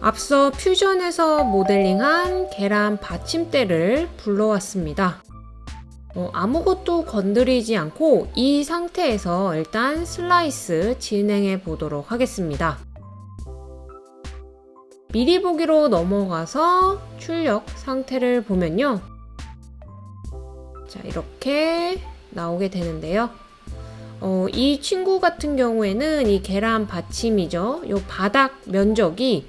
앞서 퓨전에서 모델링한 계란 받침대를 불러왔습니다. 어, 아무것도 건드리지 않고 이 상태에서 일단 슬라이스 진행해 보도록 하겠습니다. 미리 보기로 넘어가서 출력 상태를 보면요. 자, 이렇게 나오게 되는데요. 어, 이 친구 같은 경우에는 이 계란 받침이죠. 요 바닥 면적이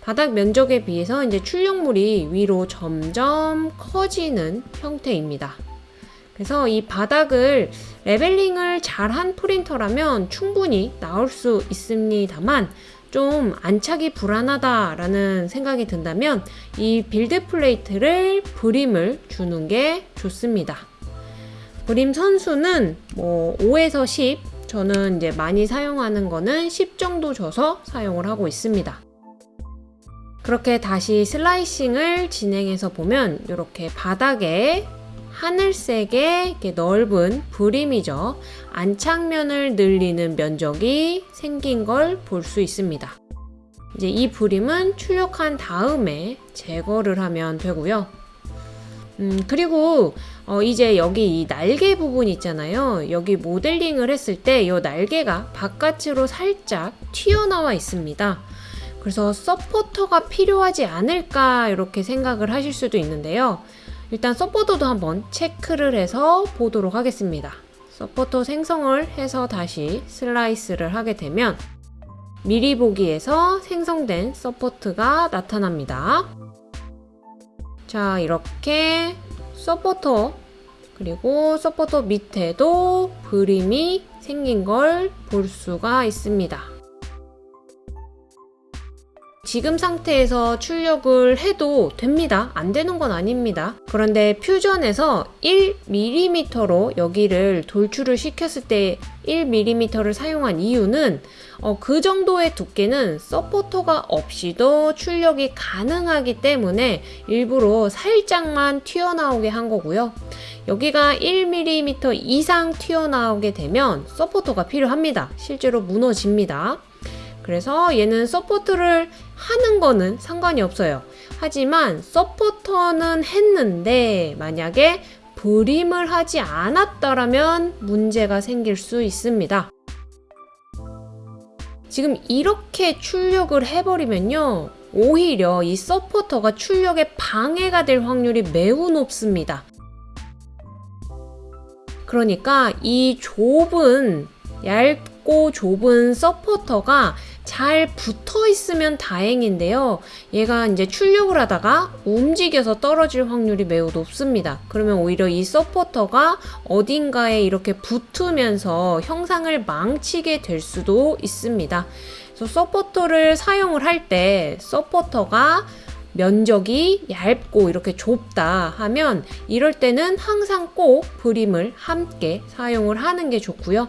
바닥 면적에 비해서 이제 출력물이 위로 점점 커지는 형태입니다. 그래서 이 바닥을 leveling을 잘한 프린터라면 충분히 나올 수 있습니다만 좀 안착이 불안하다라는 생각이 든다면 이 build plate를 brim을 주는 게 좋습니다. brim 선 수는 뭐 5에서 10, 저는 이제 많이 사용하는 거는 10 정도 줘서 사용을 하고 있습니다. 그렇게 다시 슬라이싱을 진행해서 보면 이렇게 바닥에 하늘색의 넓은 브림이죠. 안착면을 늘리는 면적이 생긴 걸 볼 수 있습니다. 이제 이 브림은 출력한 다음에 제거를 하면 되고요. 음, 그리고 어, 이제 여기 이 날개 부분 있잖아요. 여기 모델링을 했을 때 이 날개가 바깥으로 살짝 튀어나와 있습니다. 그래서 서포터가 필요하지 않을까 이렇게 생각을 하실 수도 있는데요. 일단 서포터도 한번 체크를 해서 보도록 하겠습니다. 서포터 생성을 해서 다시 슬라이스를 하게 되면 미리 보기에서 생성된 서포트가 나타납니다. 자, 이렇게 서포터 그리고 서포터 밑에도 brim이 생긴 걸 볼 수가 있습니다. 지금 상태에서 출력을 해도 됩니다. 안 되는 건 아닙니다. 그런데 퓨전에서 1mm로 여기를 돌출을 시켰을 때 1mm를 사용한 이유는 어, 그 정도의 두께는 서포터가 없이도 출력이 가능하기 때문에 일부러 살짝만 튀어나오게 한 거고요. 여기가 1mm 이상 튀어나오게 되면 서포터가 필요합니다. 실제로 무너집니다. 그래서 얘는 서포트를 하는 거는 상관이 없어요. 하지만 서포터는 했는데 만약에 brim을 하지 않았더라면 문제가 생길 수 있습니다. 지금 이렇게 출력을 해버리면요. 오히려 이 서포터가 출력에 방해가 될 확률이 매우 높습니다. 그러니까 이 좁은 얇고 좁은 서포터가 잘 붙어 있으면 다행인데요. 얘가 이제 출력을 하다가 움직여서 떨어질 확률이 매우 높습니다. 그러면 오히려 이 서포터가 어딘가에 이렇게 붙으면서 형상을 망치게 될 수도 있습니다. 그래서 서포터를 사용을 할 때 서포터가 면적이 얇고 이렇게 좁다 하면 이럴 때는 항상 꼭 brim을 함께 사용을 하는 게 좋고요.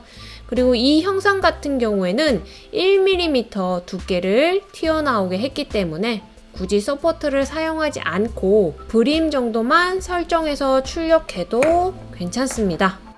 그리고 이 형상 같은 경우에는 1mm 두께를 튀어나오게 했기 때문에 굳이 서포트를 사용하지 않고 brim 정도만 설정해서 출력해도 괜찮습니다.